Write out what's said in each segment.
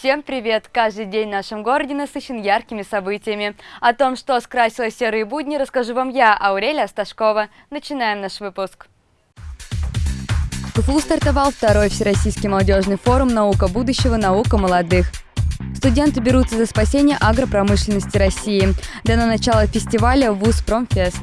Всем привет! Каждый день в нашем городе насыщен яркими событиями. О том, что скрасило серые будни, расскажу вам я, Аурелия Сташкова. Начинаем наш выпуск. В КФУ стартовал второй Всероссийский молодежный форум «Наука будущего. Наука молодых». Студенты берутся за спасение агропромышленности России. Дано начало фестиваля «Вуз Промфест».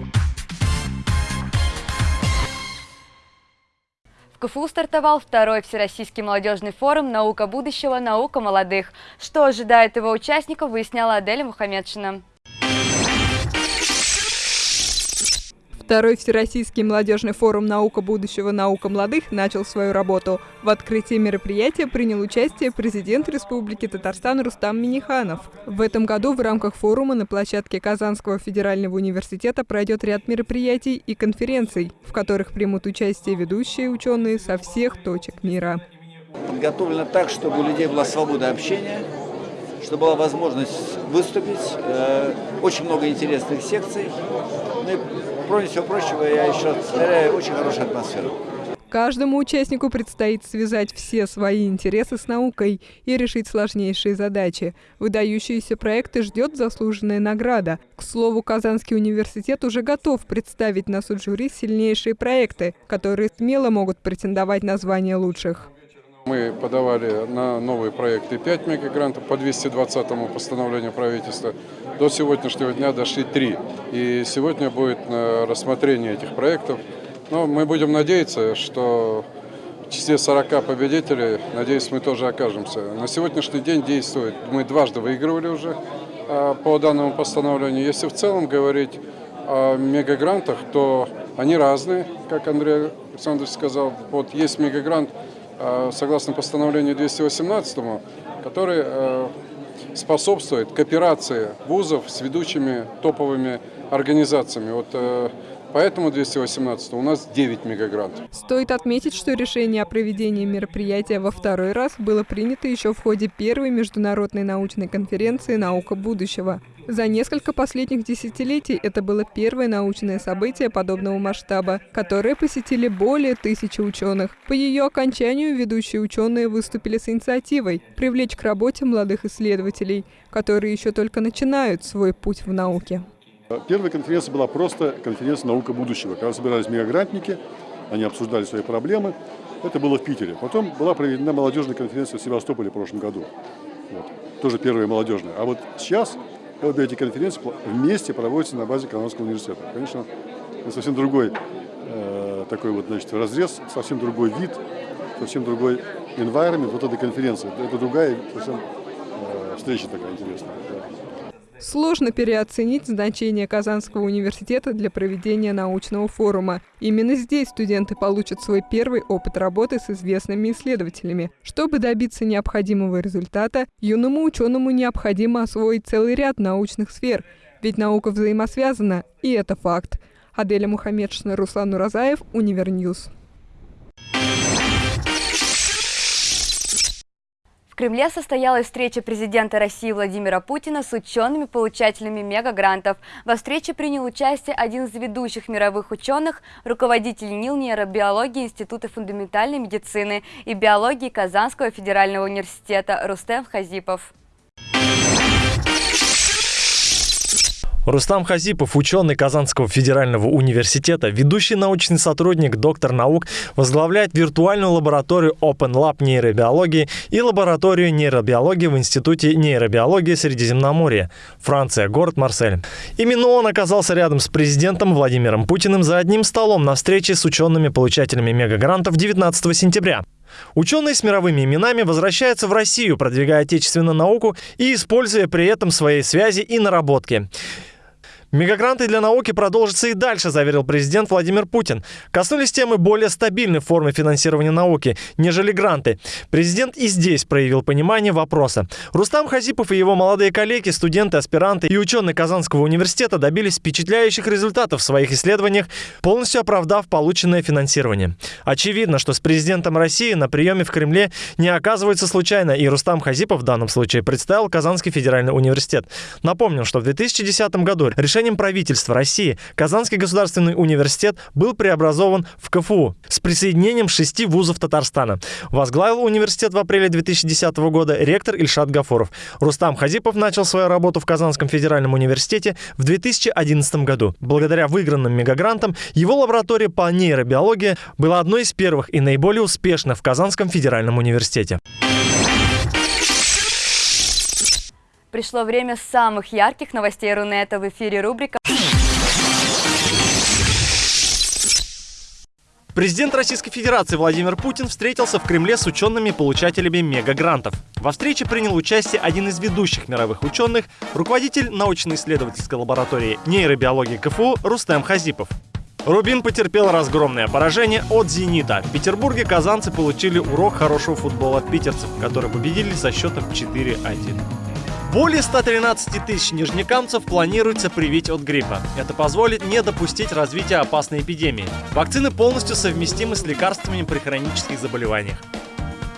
В КФУ стартовал второй Всероссийский молодежный форум «Наука будущего. Наука молодых». Что ожидает его участников, выясняла Аделя Мухаммедшина. Второй Всероссийский молодежный форум «Наука будущего. Наука молодых» начал свою работу. В открытии мероприятия принял участие президент Республики Татарстан Рустам Миниханов. В этом году в рамках форума на площадке Казанского федерального университета пройдет ряд мероприятий и конференций, в которых примут участие ведущие ученые со всех точек мира. Подготовлено так, чтобы у людей была свобода общения, чтобы была возможность выступить. Э, очень много интересных секций. Ну и кроме всего прочего, я еще повторяю, очень хорошая атмосфера. Каждому участнику предстоит связать все свои интересы с наукой и решить сложнейшие задачи. Выдающиеся проекты ждет заслуженная награда. К слову, Казанский университет уже готов представить на суд жюри сильнейшие проекты, которые смело могут претендовать на звание лучших. Мы подавали на новые проекты 5 мегагрантов по 220 постановлению правительства. До сегодняшнего дня дошли 3. И сегодня будет рассмотрение этих проектов. Но мы будем надеяться, что в числе 40 победителей, надеюсь, мы тоже окажемся. На сегодняшний день действует, мы дважды выигрывали уже а, по данному постановлению. Если в целом говорить о мегагрантах, то они разные, как Андрей Александрович сказал. Вот есть мегагрант Э, согласно постановлению 218, который э, способствует кооперации вузов с ведущими топовыми организациями. Вот э, Поэтому 218 у нас 9 мегагрантов. Стоит отметить, что решение о проведении мероприятия во второй раз было принято еще в ходе первой международной научной конференции «Наука будущего». За несколько последних десятилетий это было первое научное событие подобного масштаба, которое посетили более тысячи ученых. По ее окончанию ведущие ученые выступили с инициативой привлечь к работе молодых исследователей, которые еще только начинают свой путь в науке. Первая конференция была просто конференция «Наука будущего», когда собирались мегагрантники, они обсуждали свои проблемы. Это было в Питере. Потом была проведена молодежная конференция в Севастополе в прошлом году. Вот. Тоже первая молодежная. А вот сейчас обе эти конференции вместе проводятся на базе Казанского университета. Конечно, совсем другой э, такой вот, значит, разрез, совсем другой вид, совсем другой environment вот этой конференции. Это другая совсем э, встреча такая интересная. Да. Сложно переоценить значение Казанского университета для проведения научного форума. Именно здесь студенты получат свой первый опыт работы с известными исследователями. Чтобы добиться необходимого результата, юному ученому необходимо освоить целый ряд научных сфер, ведь наука взаимосвязана, и это факт. Аделя Мухаммедшина, Руслан Уразаев, Универ News. Кремле состоялась встреча президента России Владимира Путина с учеными-получателями мегагрантов. Во встрече принял участие один из ведущих мировых ученых, руководитель НИЛ нейробиологии Института фундаментальной медицины и биологии Казанского федерального университета Рустем Хазипов. Рустам Хазипов, ученый Казанского федерального университета, ведущий научный сотрудник, доктор наук, возглавляет виртуальную лабораторию Open Lab нейробиологии и лабораторию нейробиологии в Институте нейробиологии Средиземноморья, Франция, город Марсель. Именно он оказался рядом с президентом Владимиром Путиным за одним столом на встрече с учеными-получателями мегагрантов 19 сентября. Ученые с мировыми именами возвращаются в Россию, продвигая отечественную науку и используя при этом свои связи и наработки. Мегагранты для науки продолжатся и дальше, заверил президент Владимир Путин. Коснулись темы более стабильной формы финансирования науки, нежели гранты. Президент и здесь проявил понимание вопроса. Рустам Хазипов и его молодые коллеги, студенты, аспиранты и ученые Казанского университета добились впечатляющих результатов в своих исследованиях, полностью оправдав полученное финансирование. Очевидно, что с президентом России на приеме в Кремле не оказывается случайно, и Рустам Хазипов в данном случае представил Казанский федеральный университет. Напомним, что в 2010 году решение решением правительства России Казанский государственный университет был преобразован в КФУ с присоединением шести вузов Татарстана. Возглавил университет в апреле 2010 года ректор Ильшат Гафуров. Рустам Хазипов начал свою работу в Казанском федеральном университете в 2011 году. Благодаря выигранным мегагрантам его лаборатория по нейробиологии была одной из первых и наиболее успешных в Казанском федеральном университете. Пришло время самых ярких новостей Рунета. В эфире рубрика Президент Российской Федерации Владимир Путин встретился в Кремле с учеными-получателями мегагрантов. Во встрече принял участие один из ведущих мировых ученых, руководитель научно-исследовательской лаборатории нейробиологии КФУ Рустем Хазипов. Рубин потерпел разгромное поражение от «Зенита». В Петербурге казанцы получили урок хорошего футбола от питерцев, которые победили со счетом 4-1. Более 113 тысяч нижнекамцев планируется привить от гриппа. Это позволит не допустить развития опасной эпидемии. Вакцины полностью совместимы с лекарствами при хронических заболеваниях.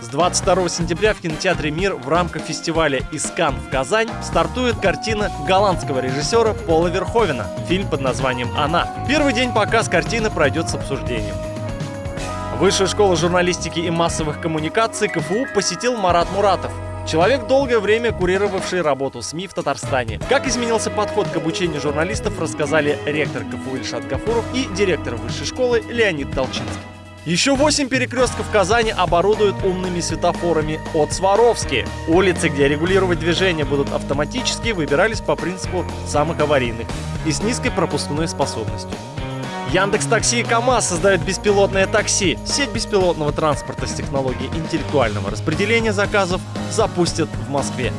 С 22 сентября в кинотеатре «Мир» в рамках фестиваля «Искан» в Казань стартует картина голландского режиссера Пола Верховена, фильм под названием «Она». Первый день показ картины пройдет с обсуждением. Высшая школа журналистики и массовых коммуникаций КФУ посетил Марат Муратов, Человек, долгое время курировавший работу СМИ в Татарстане. Как изменился подход к обучению журналистов, рассказали ректор КФУ Ильшат Гафуров и директор высшей школы Леонид Толчинский. Еще 8 перекрестков Казани оборудуют умными светофорами от Сваровски. Улицы, где регулировать движение будут автоматически, выбирались по принципу самых аварийных и с низкой пропускной способностью. Яндекс Такси и КАМАЗ создают беспилотное такси. Сеть беспилотного транспорта с технологией интеллектуального распределения заказов запустят в Москве.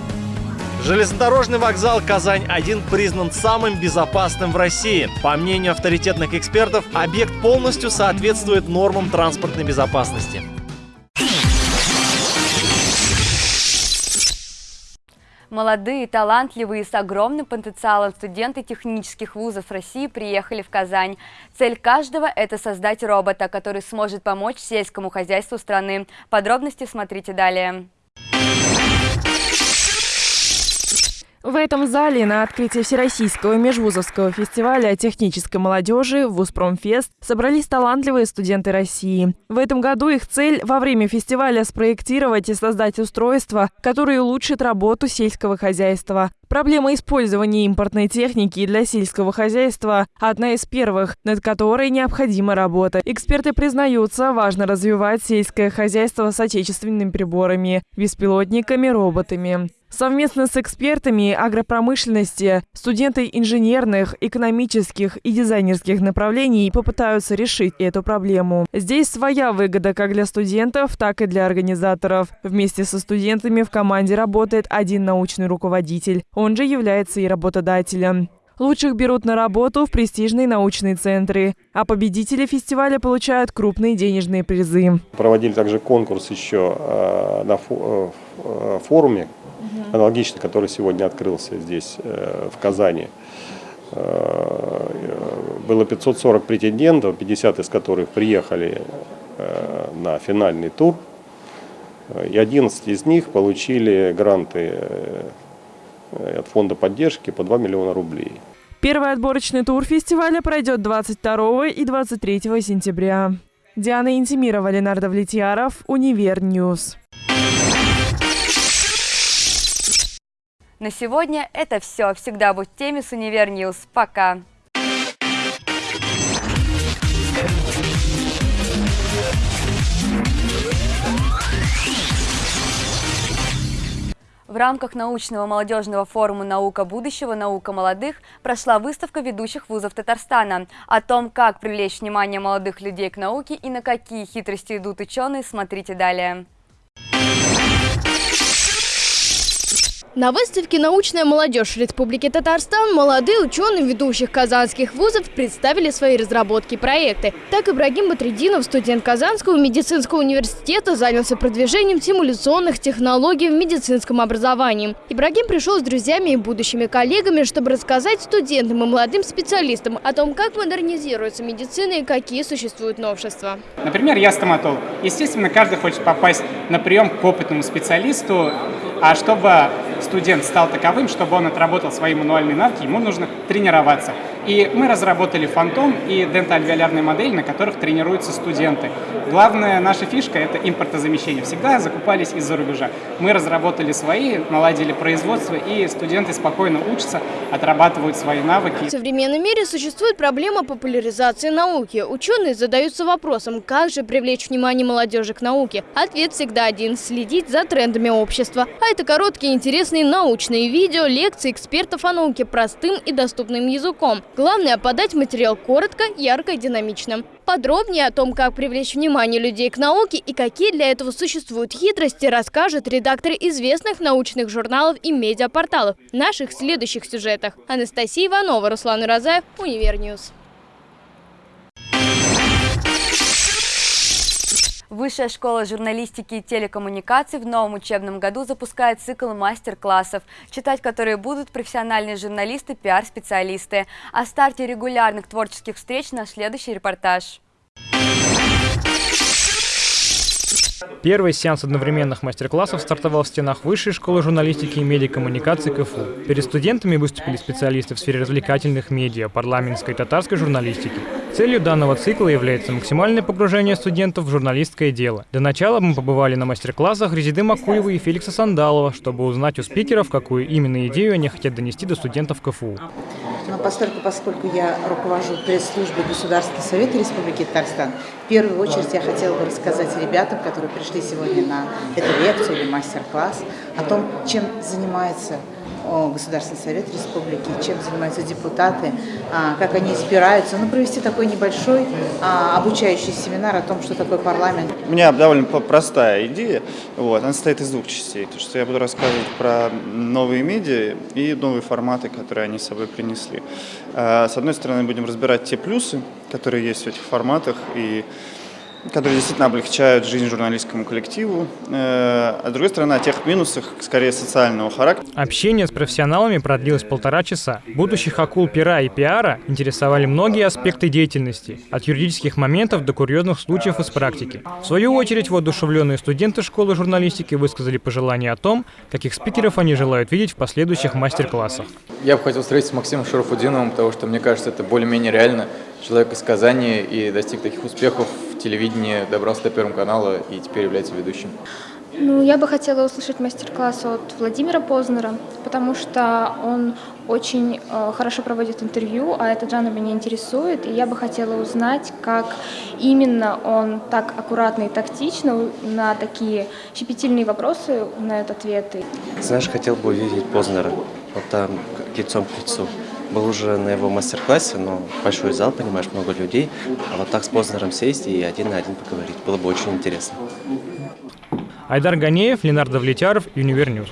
Железнодорожный вокзал Казань-1 признан самым безопасным в России. По мнению авторитетных экспертов, объект полностью соответствует нормам транспортной безопасности. Молодые, талантливые с огромным потенциалом студенты технических вузов России приехали в Казань. Цель каждого – это создать робота, который сможет помочь сельскому хозяйству страны. Подробности смотрите далее. В этом зале на открытии Всероссийского межвузовского фестиваля технической молодежи «Вузпромфест» собрались талантливые студенты России. В этом году их цель во время фестиваля спроектировать и создать устройство, которое улучшит работу сельского хозяйства. Проблема использования импортной техники для сельского хозяйства – одна из первых, над которой необходима работа. Эксперты признаются, важно развивать сельское хозяйство с отечественными приборами, беспилотниками, роботами. Совместно с экспертами агропромышленности студенты инженерных, экономических и дизайнерских направлений попытаются решить эту проблему. Здесь своя выгода как для студентов, так и для организаторов. Вместе со студентами в команде работает один научный руководитель. Он же является и работодателем. Лучших берут на работу в престижные научные центры, а победители фестиваля получают крупные денежные призы. Проводили также конкурс еще э, на э, форуме аналогичный, который сегодня открылся здесь, э, в Казани. Э, было 540 претендентов, 50 из которых приехали э, на финальный тур. И 11 из них получили гранты от фонда поддержки по 2 миллиона рублей. Первый отборочный тур фестиваля пройдет 22 и 23 сентября. Диана Интимирова, Ленар Давлетьяров, Универ News. На сегодня это все. Всегда будь в теме с Универ News. Пока! В рамках научного молодежного форума «Наука будущего. Наука молодых» прошла выставка ведущих вузов Татарстана. О том, как привлечь внимание молодых людей к науке и на какие хитрости идут ученые, смотрите далее. На выставке «Научная молодежь Республики Татарстан» молодые ученые ведущих казанских вузов представили свои разработки и проекты. Так Ибрагим Батрединов, студент Казанского медицинского университета, занялся продвижением симуляционных технологий в медицинском образовании. Ибрагим пришел с друзьями и будущими коллегами, чтобы рассказать студентам и молодым специалистам о том, как модернизируется медицина и какие существуют новшества. Например, я стоматолог. Естественно, каждый хочет попасть на прием к опытному специалисту, а чтобы студент стал таковым, чтобы он отработал свои мануальные навыки, ему нужно тренироваться. И мы разработали фантом и дентальвиолярные модели, на которых тренируются студенты. Главная наша фишка – это импортозамещение. Всегда закупались из-за рубежа. Мы разработали свои, наладили производство, и студенты спокойно учатся, отрабатывают свои навыки. В современном мире существует проблема популяризации науки. Ученые задаются вопросом, как же привлечь внимание молодежи к науке. Ответ всегда один – следить за трендами общества. А это короткие интересные научные видео, лекции экспертов о науке простым и доступным языком. Главное – подать материал коротко, ярко и динамично. Подробнее о том, как привлечь внимание людей к науке и какие для этого существуют хитрости, расскажет редактор известных научных журналов и медиапорталов в наших следующих сюжетах. Анастасия Иванова, Руслан Уразаев, Универ News. Высшая школа журналистики и телекоммуникаций в новом учебном году запускает цикл мастер-классов, читать которые будут профессиональные журналисты, пиар-специалисты. О старте регулярных творческих встреч наш следующий репортаж. Первый сеанс одновременных мастер-классов стартовал в стенах Высшей школы журналистики и медиакоммуникаций КФУ. Перед студентами выступили специалисты в сфере развлекательных медиа, парламентской и татарской журналистики. Целью данного цикла является максимальное погружение студентов в журналистское дело. Для начала мы побывали на мастер-классах Резиды Макуева и Феликса Сандалова, чтобы узнать у спикеров, какую именно идею они хотят донести до студентов КФУ. Но поскольку, поскольку я руковожу пресс-службой Государственного совета Республики Татарстан, в первую очередь я хотела бы рассказать ребятам, которые пришли сегодня на эту лекцию или мастер-класс, о том, чем занимается Государственный совет республики, чем занимаются депутаты, а, как они избираются. Ну, провести такой небольшой а, обучающий семинар о том, что такое парламент. У меня довольно простая идея. Вот, она состоит из двух частей. То, что я буду рассказывать про новые медиа и новые форматы, которые они с собой принесли. А, с одной стороны, будем разбирать те плюсы, которые есть в этих форматах, и которые действительно облегчают жизнь журналистскому коллективу, э, а с другой стороны, о тех минусах, скорее, социального характера. Общение с профессионалами продлилось полтора часа. Будущих акул пера и пиара интересовали многие аспекты деятельности, от юридических моментов до курьезных случаев из практики. В свою очередь, воодушевленные студенты школы журналистики высказали пожелания о том, каких спикеров они желают видеть в последующих мастер-классах. Я бы хотел встретиться с Максимом Шарафудиновым, потому что, мне кажется, это более-менее реально. Человек из Казани и достиг таких успехов телевидении, добрался до Первого канала и теперь является ведущим? Ну, я бы хотела услышать мастер-класс от Владимира Познера, потому что он очень э, хорошо проводит интервью, а этот жанр меня интересует, и я бы хотела узнать, как именно он так аккуратно и тактично на такие щепетильные вопросы на этот ответы. Знаешь, хотел бы увидеть Познера, вот там лицом к лицу был уже на его мастер-классе, но большой зал, понимаешь, много людей. А вот так с Познером сесть и один на один поговорить было бы очень интересно. Айдар Ганеев, Ленар Давлетьяров, Универ News.